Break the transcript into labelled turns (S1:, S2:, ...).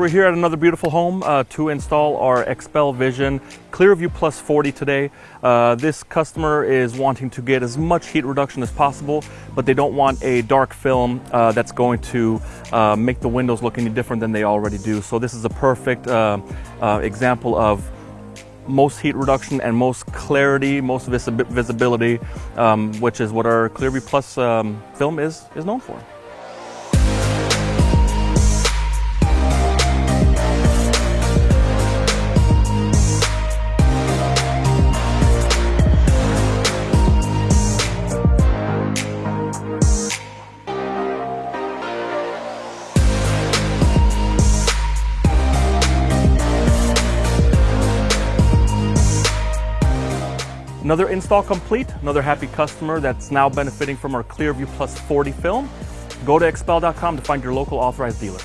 S1: We're here at another beautiful home uh, to install our XPEL Vision ClearView Plus 40 today. Uh, this customer is wanting to get as much heat reduction as possible, but they don't want a dark film uh, that's going to uh, make the windows look any different than they already do. So this is a perfect uh, uh, example of most heat reduction and most clarity, most visibility, um, which is what our ClearView Plus um, film is, is known for. Another install complete, another happy customer that's now benefiting from our Clearview Plus 40 film. Go to xpel.com to find your local authorized dealer.